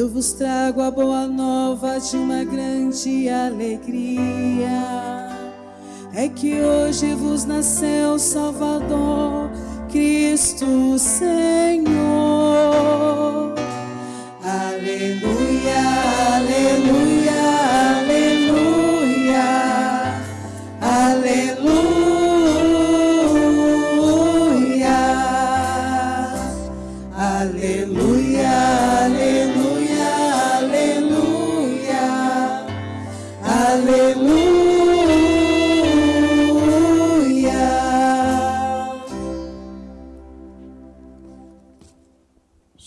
Eu vos trago a boa nova de uma grande alegria. É que hoje vos nasceu Salvador, Cristo Senhor.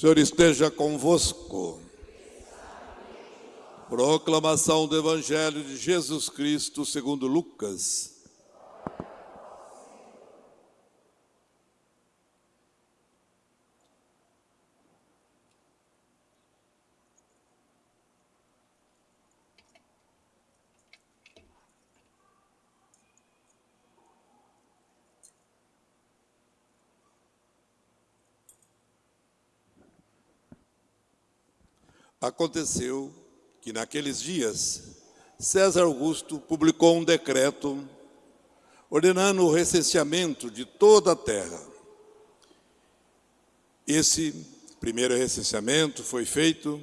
Senhor esteja convosco. Proclamação do Evangelho de Jesus Cristo segundo Lucas. Aconteceu que naqueles dias César Augusto publicou um decreto ordenando o recenseamento de toda a terra. Esse primeiro recenseamento foi feito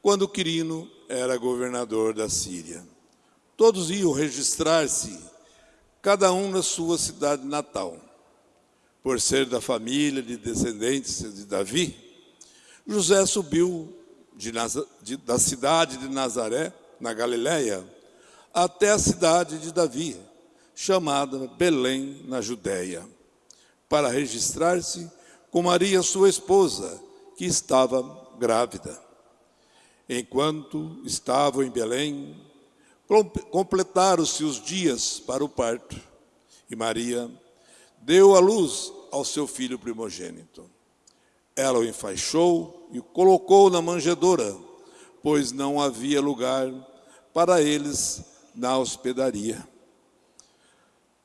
quando Quirino era governador da Síria. Todos iam registrar-se, cada um na sua cidade natal. Por ser da família de descendentes de Davi, José subiu de de- da cidade de Nazaré, na Galiléia, até a cidade de Davi, chamada Belém, na Judéia, para registrar-se com Maria, sua esposa, que estava grávida. Enquanto estavam em Belém, com- completaram-se os dias para o parto, e Maria deu à luz ao seu filho primogênito. Ela o enfaixou e colocou na manjedoura, pois não havia lugar para eles na hospedaria.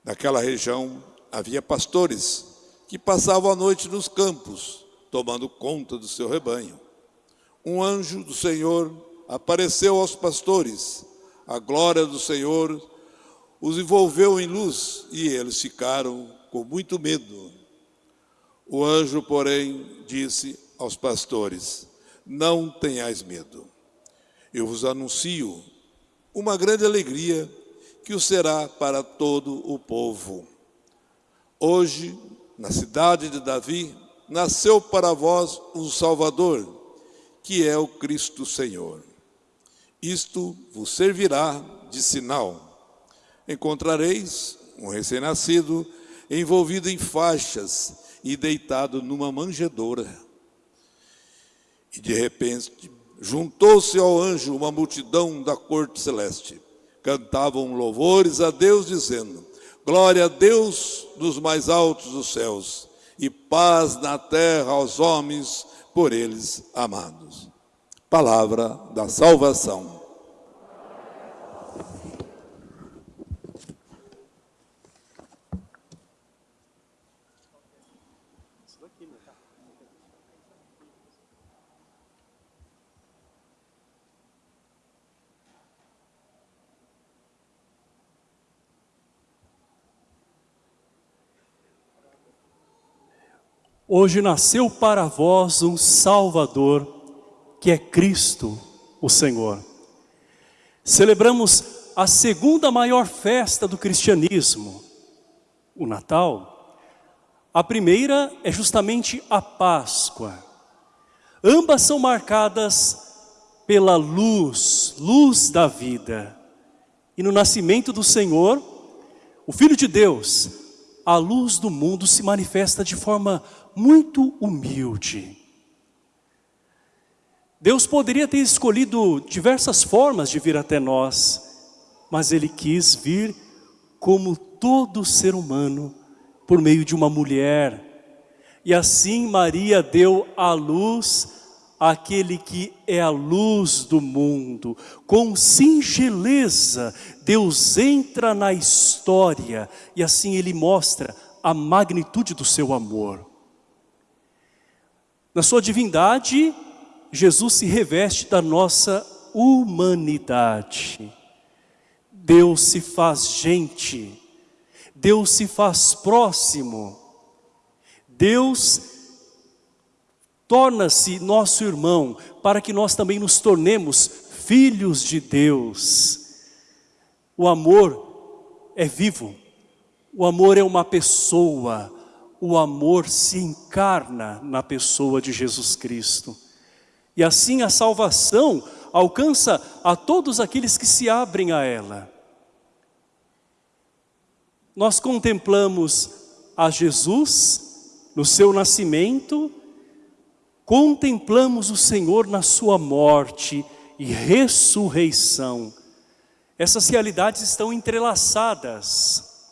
Naquela região havia pastores que passavam a noite nos campos, tomando conta do seu rebanho. Um anjo do Senhor apareceu aos pastores. A glória do Senhor os envolveu em luz e eles ficaram com muito medo. O anjo, porém, disse aos pastores: Não tenhais medo. Eu vos anuncio uma grande alegria que o será para todo o povo. Hoje, na cidade de Davi, nasceu para vós um Salvador, que é o Cristo Senhor. Isto vos servirá de sinal. Encontrareis um recém-nascido envolvido em faixas e deitado numa manjedoura. E de repente juntou-se ao anjo uma multidão da corte celeste. Cantavam louvores a Deus, dizendo: Glória a Deus nos mais altos dos céus, e paz na terra aos homens por eles amados. Palavra da salvação. Hoje nasceu para vós um Salvador, que é Cristo, o Senhor. Celebramos a segunda maior festa do cristianismo, o Natal. A primeira é justamente a Páscoa. Ambas são marcadas pela luz, luz da vida. E no nascimento do Senhor, o Filho de Deus, a luz do mundo se manifesta de forma muito humilde. Deus poderia ter escolhido diversas formas de vir até nós, mas Ele quis vir como todo ser humano, por meio de uma mulher. E assim Maria deu à luz aquele que é a luz do mundo. Com singeleza, Deus entra na história e assim Ele mostra a magnitude do seu amor. Na sua divindade, Jesus se reveste da nossa humanidade. Deus se faz gente, Deus se faz próximo, Deus torna-se nosso irmão, para que nós também nos tornemos filhos de Deus. O amor é vivo, o amor é uma pessoa, o amor se encarna na pessoa de Jesus Cristo. E assim a salvação alcança a todos aqueles que se abrem a ela. Nós contemplamos a Jesus no seu nascimento, contemplamos o Senhor na sua morte e ressurreição. Essas realidades estão entrelaçadas.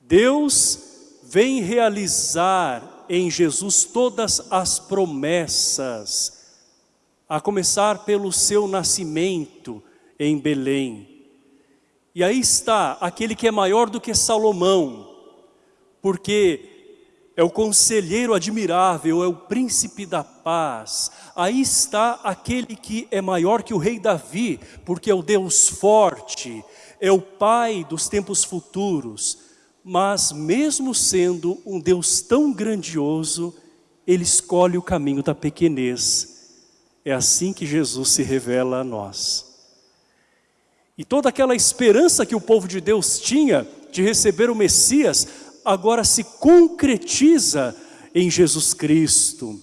Deus vem realizar em Jesus todas as promessas, a começar pelo seu nascimento em Belém. E aí está aquele que é maior do que Salomão, porque é o conselheiro admirável, é o príncipe da paz. Aí está aquele que é maior que o rei Davi, porque é o Deus forte, é o pai dos tempos futuros mas mesmo sendo um Deus tão grandioso, Ele escolhe o caminho da pequenez. É assim que Jesus se revela a nós. E toda aquela esperança que o povo de Deus tinha de receber o Messias, agora se concretiza em Jesus Cristo.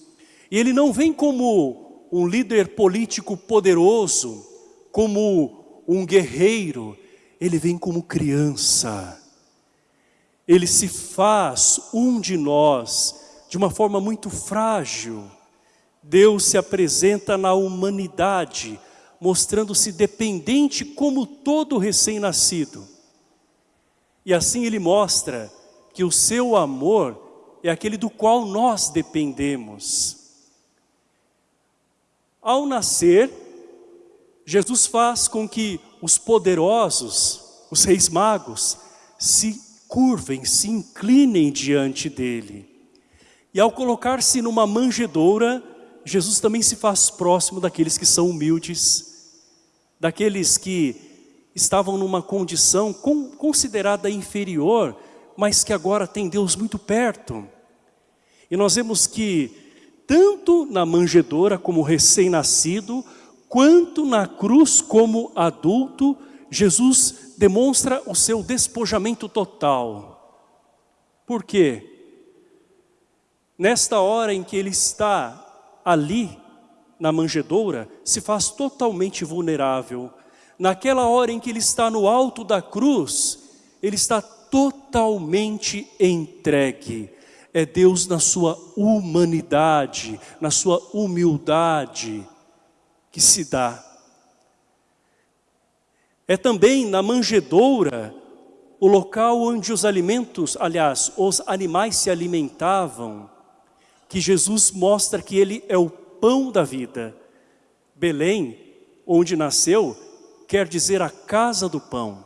E ele não vem como um líder político poderoso, como um guerreiro, ele vem como criança ele se faz um de nós de uma forma muito frágil. Deus se apresenta na humanidade, mostrando-se dependente como todo recém-nascido. E assim ele mostra que o seu amor é aquele do qual nós dependemos. Ao nascer, Jesus faz com que os poderosos, os reis magos, se curvem, se inclinem diante dele. E ao colocar-se numa manjedoura, Jesus também se faz próximo daqueles que são humildes, daqueles que estavam numa condição considerada inferior, mas que agora tem Deus muito perto. E nós vemos que tanto na manjedoura como recém-nascido, quanto na cruz como adulto, Jesus demonstra o seu despojamento total. Por quê? Nesta hora em que ele está ali, na manjedoura, se faz totalmente vulnerável. Naquela hora em que ele está no alto da cruz, ele está totalmente entregue. É Deus na sua humanidade, na sua humildade, que se dá é também na manjedoura o local onde os alimentos, aliás, os animais se alimentavam, que Jesus mostra que ele é o pão da vida. Belém, onde nasceu, quer dizer a casa do pão.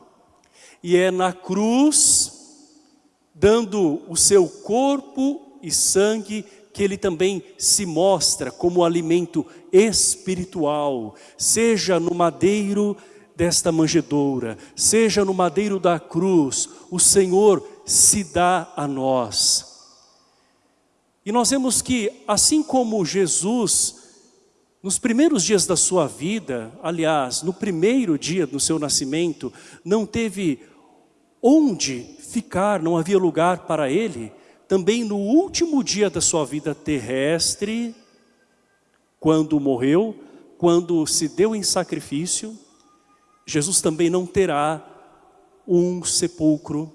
E é na cruz, dando o seu corpo e sangue, que ele também se mostra como alimento espiritual, seja no madeiro, desta manjedoura, seja no madeiro da cruz, o Senhor se dá a nós. E nós vemos que, assim como Jesus, nos primeiros dias da sua vida, aliás, no primeiro dia do seu nascimento, não teve onde ficar, não havia lugar para ele, também no último dia da sua vida terrestre, quando morreu, quando se deu em sacrifício, Jesus também não terá um sepulcro.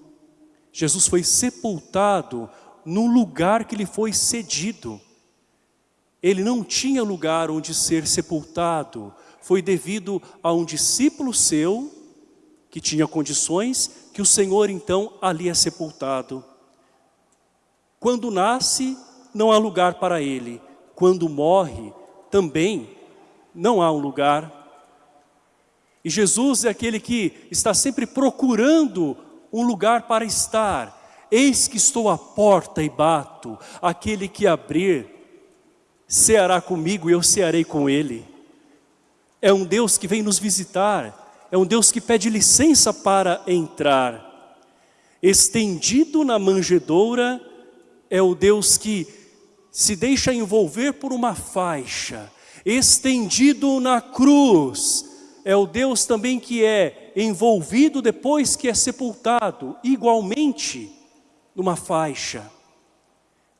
Jesus foi sepultado no lugar que lhe foi cedido. Ele não tinha lugar onde ser sepultado. Foi devido a um discípulo seu, que tinha condições, que o Senhor então ali é sepultado. Quando nasce, não há lugar para ele. Quando morre, também não há um lugar. E Jesus é aquele que está sempre procurando um lugar para estar. Eis que estou à porta e bato, aquele que abrir, ceará comigo e eu cearei com ele. É um Deus que vem nos visitar, é um Deus que pede licença para entrar. Estendido na manjedoura, é o Deus que se deixa envolver por uma faixa, estendido na cruz, é o Deus também que é envolvido depois que é sepultado, igualmente numa faixa.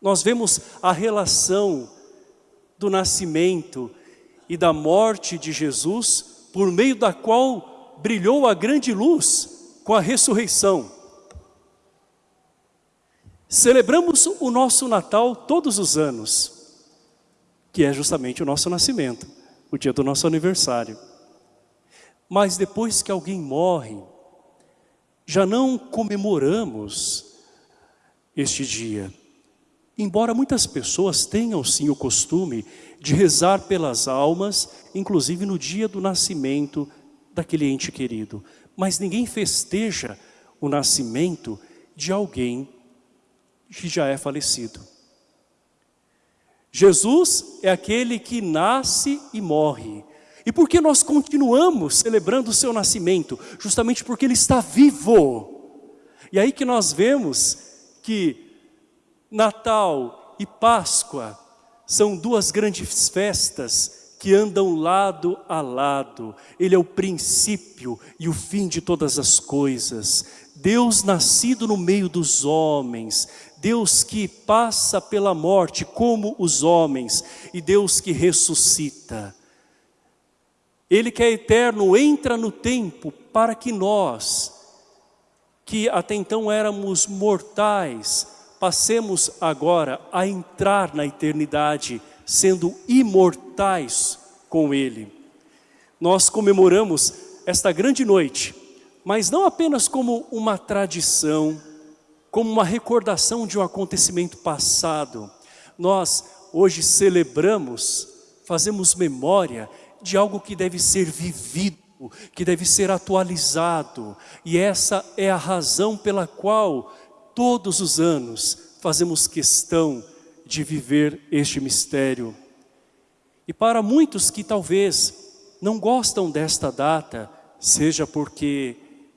Nós vemos a relação do nascimento e da morte de Jesus, por meio da qual brilhou a grande luz com a ressurreição. Celebramos o nosso Natal todos os anos, que é justamente o nosso nascimento, o dia do nosso aniversário. Mas depois que alguém morre, já não comemoramos este dia. Embora muitas pessoas tenham sim o costume de rezar pelas almas, inclusive no dia do nascimento daquele ente querido. Mas ninguém festeja o nascimento de alguém que já é falecido. Jesus é aquele que nasce e morre. E por que nós continuamos celebrando o seu nascimento? Justamente porque ele está vivo. E aí que nós vemos que Natal e Páscoa são duas grandes festas que andam lado a lado. Ele é o princípio e o fim de todas as coisas. Deus nascido no meio dos homens, Deus que passa pela morte como os homens e Deus que ressuscita. Ele que é eterno entra no tempo para que nós, que até então éramos mortais, passemos agora a entrar na eternidade, sendo imortais com Ele. Nós comemoramos esta grande noite, mas não apenas como uma tradição, como uma recordação de um acontecimento passado. Nós hoje celebramos, fazemos memória de algo que deve ser vivido, que deve ser atualizado. E essa é a razão pela qual todos os anos fazemos questão de viver este mistério. E para muitos que talvez não gostam desta data, seja porque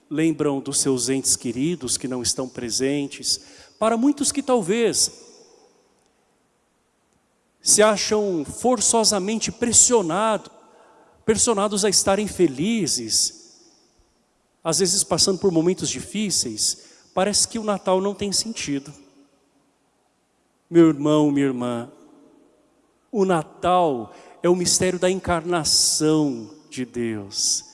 lembram dos seus entes queridos que não estão presentes. Para muitos que talvez se acham forçosamente pressionados, pressionados a estarem felizes, às vezes passando por momentos difíceis, parece que o Natal não tem sentido. Meu irmão, minha irmã, o Natal é o mistério da encarnação de Deus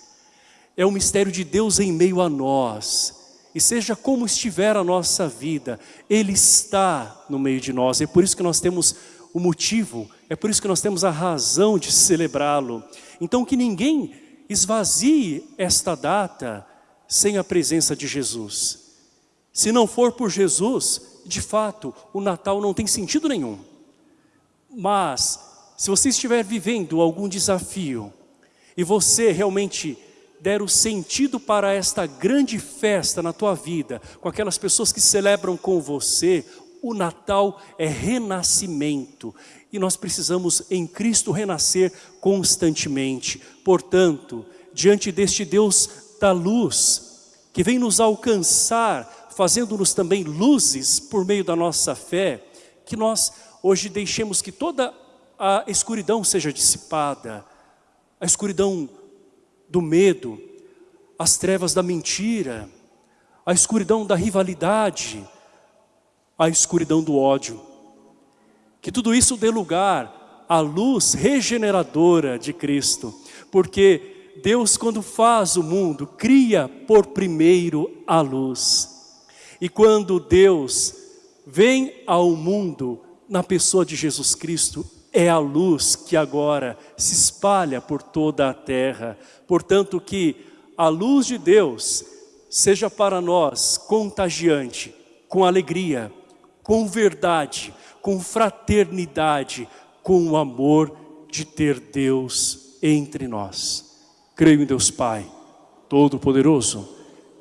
é o mistério de Deus em meio a nós. E seja como estiver a nossa vida, Ele está no meio de nós. É por isso que nós temos o motivo, é por isso que nós temos a razão de celebrá-lo. Então que ninguém esvazie esta data sem a presença de Jesus. Se não for por Jesus, de fato, o Natal não tem sentido nenhum. Mas, se você estiver vivendo algum desafio, e você realmente der o sentido para esta grande festa na tua vida, com aquelas pessoas que celebram com você, o Natal é renascimento. E nós precisamos em Cristo renascer constantemente. Portanto, diante deste Deus da luz, que vem nos alcançar, fazendo-nos também luzes por meio da nossa fé, que nós hoje deixemos que toda a escuridão seja dissipada, a escuridão do medo, as trevas da mentira, a escuridão da rivalidade, a escuridão do ódio. Que tudo isso dê lugar à luz regeneradora de Cristo, porque Deus quando faz o mundo, cria por primeiro a luz. E quando Deus vem ao mundo na pessoa de Jesus Cristo, é a luz que agora se espalha por toda a terra. Portanto, que a luz de Deus seja para nós contagiante, com alegria, com verdade, com fraternidade, com o amor de ter Deus entre nós. Creio em Deus Pai, Todo-Poderoso,